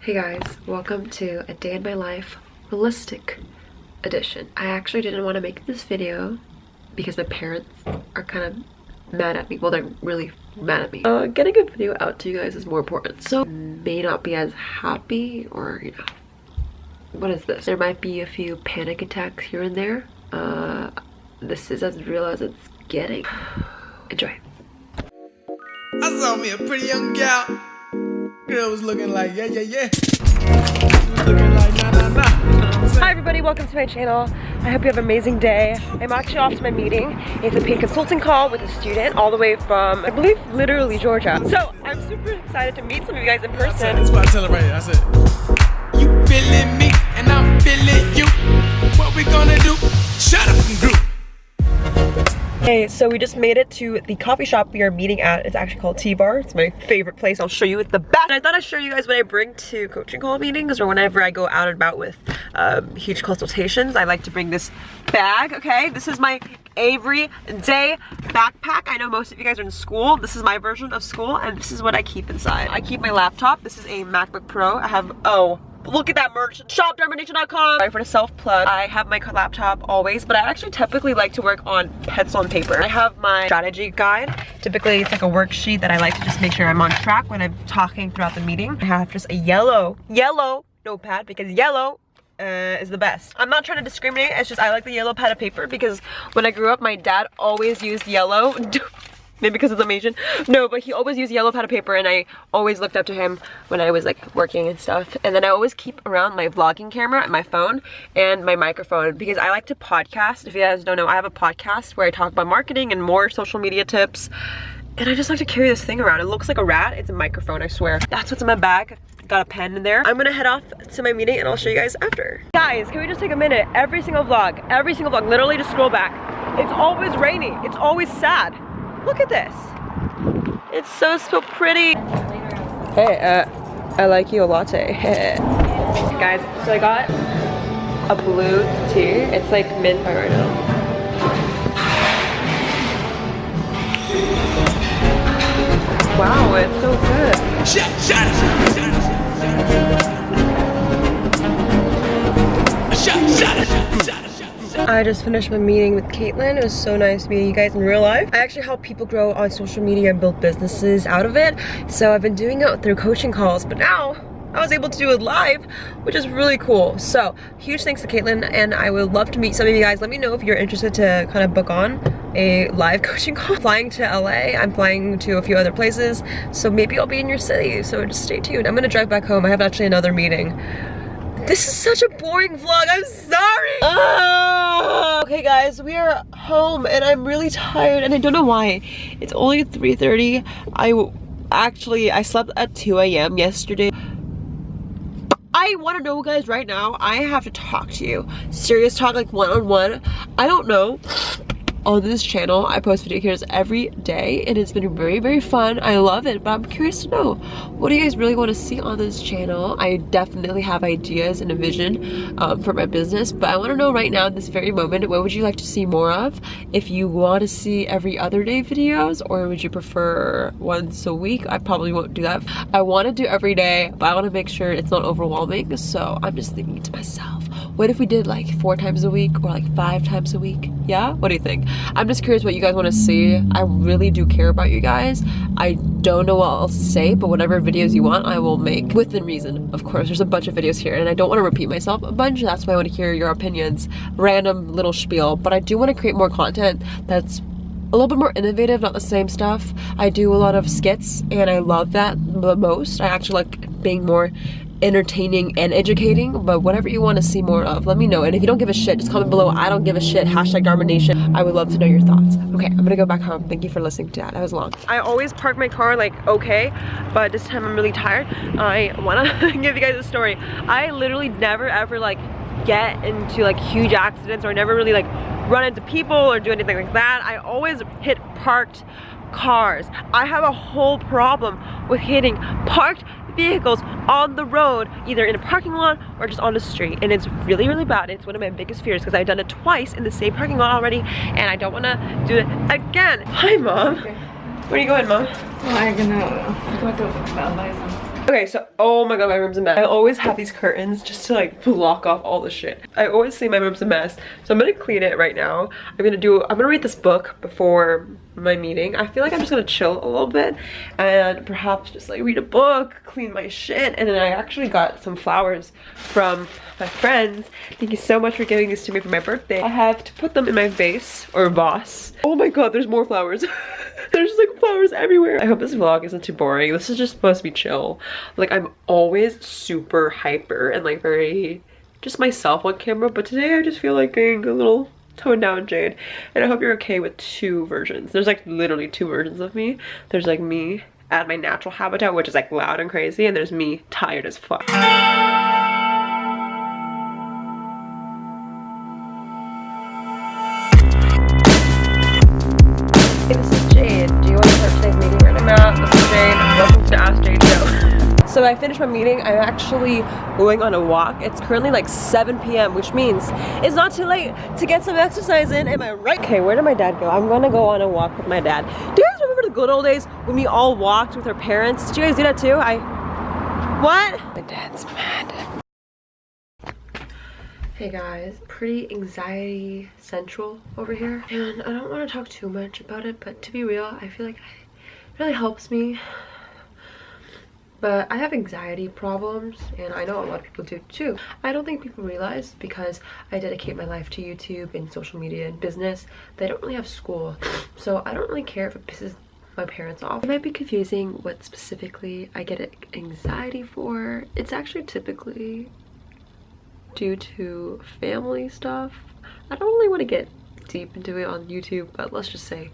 Hey guys, welcome to a day in my life realistic edition. I actually didn't want to make this video because my parents are kind of mad at me. Well, they're really mad at me. Uh, getting a video out to you guys is more important. So may not be as happy or, you know, what is this? There might be a few panic attacks here and there. Uh, this is as real as it's getting. Enjoy. I saw me a pretty young gal. Girl was looking like, yeah, yeah, yeah. Was looking like, nah, nah, nah. Hi everybody, welcome to my channel. I hope you have an amazing day. I'm actually off to my meeting. It's a paid consulting call with a student all the way from, I believe, literally Georgia. So I'm super excited to meet some of you guys in person. That's what I tell her right here. I said, you feeling me and I'm feeling you. What we gonna do? Shut up and group. Hey, so we just made it to the coffee shop we are meeting at. It's actually called T-Bar. It's my favorite place. I'll show you at the back. I thought I'd show you guys what I bring to coaching call meetings or whenever I go out and about with um, huge consultations. I like to bring this bag, okay? This is my Avery Day backpack. I know most of you guys are in school. This is my version of school and this is what I keep inside. I keep my laptop. This is a MacBook Pro. I have, oh, look at that merch. Shopdomination.com sorry for the self plug. I have my laptop always but i actually typically like to work on pencil and paper. I have my strategy guide. Typically it's like a worksheet that i like to just make sure i'm on track when i'm talking throughout the meeting. I have just a yellow yellow notepad because yellow uh, is the best. I'm not trying to discriminate, it's just I like the yellow pad of paper because when I grew up, my dad always used yellow. maybe because the Asian. No, but he always used yellow pad of paper and I always looked up to him when I was like working and stuff. And then I always keep around my vlogging camera and my phone and my microphone because I like to podcast. If you guys don't know, I have a podcast where I talk about marketing and more social media tips. And I just like to carry this thing around. It looks like a rat. It's a microphone, I swear. That's what's in my bag. Got a pen in there. I'm gonna head off to my meeting and I'll show you guys after. Guys, can we just take a minute? Every single vlog, every single vlog, literally just scroll back. It's always rainy. It's always sad. Look at this. It's so, so pretty. Hey, uh, I like you a latte. Guys, so I got a blue tea. It's like mint right now. Wow, it's so good. Shut, shut, shut, shut, shut, shut, shut, shut. I just finished my meeting with Caitlin. It was so nice meeting you guys in real life. I actually help people grow on social media and build businesses out of it. So I've been doing it through coaching calls, but now I was able to do it live, which is really cool. So huge thanks to Caitlin and I would love to meet some of you guys. Let me know if you're interested to kind of book on a live coaching call. Flying to LA, I'm flying to a few other places. So maybe I'll be in your city, so just stay tuned. I'm gonna drive back home. I have actually another meeting. This is such a boring vlog, I'm sorry! Uh, okay guys, we are home and I'm really tired and I don't know why. It's only 3.30. I actually, I slept at 2 a.m. yesterday. I want to know guys right now, I have to talk to you. Serious talk like one-on-one. -on -one. I don't know on this channel. I post video videos every day and it's been very, very fun. I love it, but I'm curious to know, what do you guys really want to see on this channel? I definitely have ideas and a vision um, for my business, but I want to know right now in this very moment, what would you like to see more of? If you want to see every other day videos or would you prefer once a week? I probably won't do that. I want to do every day, but I want to make sure it's not overwhelming. So I'm just thinking to myself, what if we did like four times a week or like five times a week? Yeah, what do you think? I'm just curious what you guys want to see. I really do care about you guys. I don't know what else to say, but whatever videos you want, I will make within reason. Of course, there's a bunch of videos here and I don't want to repeat myself a bunch. That's why I want to hear your opinions. Random little spiel, but I do want to create more content that's a little bit more innovative, not the same stuff. I do a lot of skits and I love that the most. I actually like being more entertaining and educating but whatever you want to see more of let me know. And if you don't give a shit just comment below i don't give a shit hashtag domination i would love to know your thoughts. Okay i'm gonna go back home. Thank you for listening to that. That was long. I always park my car like okay but this time i'm really tired. I want to give you guys a story. I literally never ever like get into like huge accidents or never really like run into people or do anything like that. I always hit parked cars. I have a whole problem with hitting parked vehicles on the road, either in a parking lot or just on the street. And it's really, really bad. It's one of my biggest fears because I've done it twice in the same parking lot already and I don't want to do it again. Hi, Mom. Okay. Where are you going, Mom? I'm gonna go to buy some Okay, so, oh my god, my room's a mess. I always have these curtains just to like block off all the shit. I always say my room's a mess, so I'm gonna clean it right now. I'm gonna do, I'm gonna read this book before my meeting. I feel like I'm just gonna chill a little bit and perhaps just like read a book, clean my shit, and then I actually got some flowers from my friends. Thank you so much for giving these to me for my birthday. I have to put them in my vase or vase. Oh my god, there's more flowers. there's just like flowers everywhere. I hope this vlog isn't too boring. This is just supposed to be chill. Like I'm always super hyper and like very just myself on camera, but today I just feel like being a little toned down Jade. And I hope you're okay with two versions. There's like literally two versions of me. There's like me at my natural habitat, which is like loud and crazy, and there's me tired as fuck. I finished my meeting. I'm actually going on a walk. It's currently like 7 p.m. which means it's not too late to get some exercise in. Am I right? Okay, where did my dad go? I'm gonna go on a walk with my dad. Do you guys remember the good old days when we all walked with our parents? Did you guys do that too? I, what? My dad's mad. Hey guys, pretty anxiety central over here. And I don't want to talk too much about it, but to be real, I feel like it really helps me but I have anxiety problems and I know a lot of people do too. I don't think people realize because I dedicate my life to YouTube and social media and business They don't really have school. So I don't really care if it pisses my parents off. It might be confusing what specifically I get anxiety for. It's actually typically due to family stuff. I don't really want to get deep into it on YouTube, but let's just say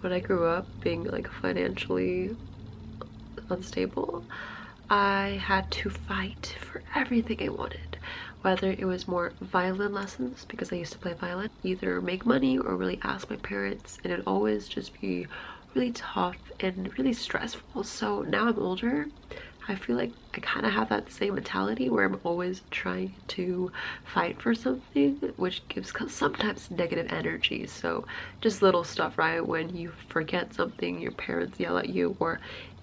when I grew up being like financially unstable, I had to fight for everything I wanted. Whether it was more violin lessons, because I used to play violin, either make money or really ask my parents, and it always just be really tough and really stressful. So now I'm older, I feel like I kind of have that same mentality where I'm always trying to fight for something, which gives sometimes negative energy. So just little stuff, right? When you forget something, your parents yell at you, or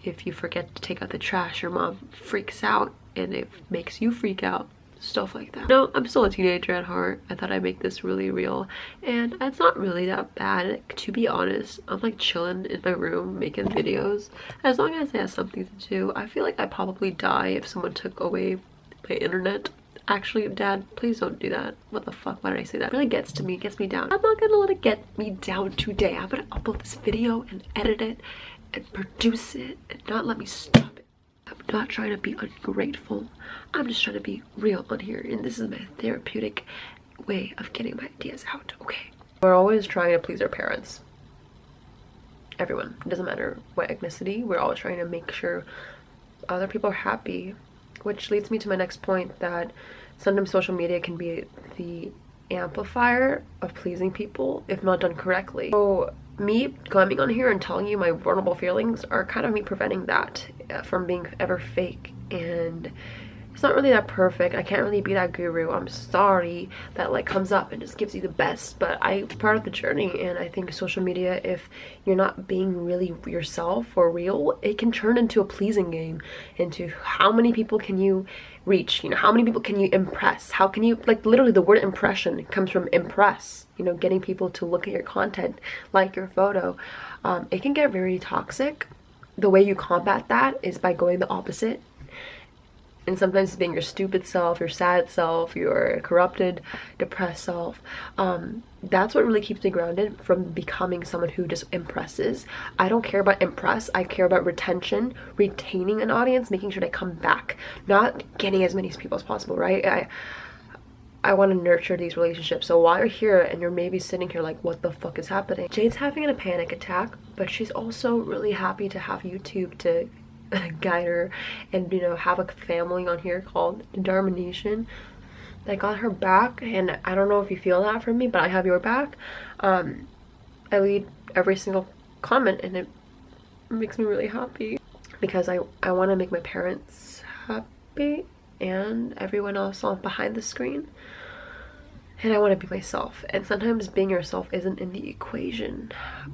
if you forget to take out the trash, your mom freaks out and it makes you freak out stuff like that. No, I'm still a teenager at heart. I thought I'd make this really real and it's not really that bad. To be honest, I'm like chilling in my room making videos. As long as I have something to do, I feel like I'd probably die if someone took away my internet. Actually, dad, please don't do that. What the fuck? Why did I say that? It really gets to me, gets me down. I'm not gonna let it get me down today. I'm gonna upload this video and edit it and produce it and not let me stop it. I'm not trying to be ungrateful. I'm just trying to be real on here and this is my therapeutic way of getting my ideas out, okay? We're always trying to please our parents. Everyone. It doesn't matter what ethnicity. We're always trying to make sure other people are happy. Which leads me to my next point that sometimes social media can be the amplifier of pleasing people if not done correctly. So me coming on here and telling you my vulnerable feelings are kind of me preventing that uh, from being ever fake. And it's not really that perfect. I can't really be that guru. I'm sorry that like comes up and just gives you the best but i part of the journey and i think social media if you're not being really yourself or real it can turn into a pleasing game into how many people can you reach you know how many people can you impress? How can you like literally the word impression comes from impress you know getting people to look at your content like your photo. Um, it can get very toxic. The way you combat that is by going the opposite and sometimes being your stupid self, your sad self, your corrupted, depressed self. Um, that's what really keeps me grounded from becoming someone who just impresses. I don't care about impress, I care about retention, retaining an audience, making sure they come back, not getting as many people as possible, right? I, I want to nurture these relationships. So while you're here and you're maybe sitting here like, what the fuck is happening? Jade's having a panic attack, but she's also really happy to have YouTube to guide her and you know have a family on here called Dharma Nation that got her back. And I don't know if you feel that from me but I have your back. Um, I read every single comment and it makes me really happy because I, I want to make my parents happy and everyone else on behind the screen. And I want to be myself. And sometimes being yourself isn't in the equation.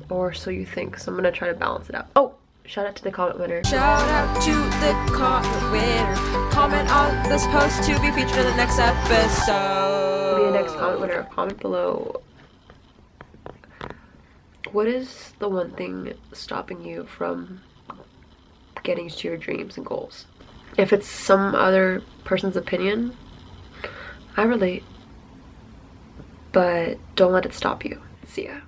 Or so you think. So I'm gonna try to balance it out. Oh Shout out to the comment winner. Shout out to the comment winner. Comment on this post to be featured in the next episode. Be the next comment winner. Comment below. What is the one thing stopping you from getting to your dreams and goals? If it's some other person's opinion, I relate. But don't let it stop you. See ya.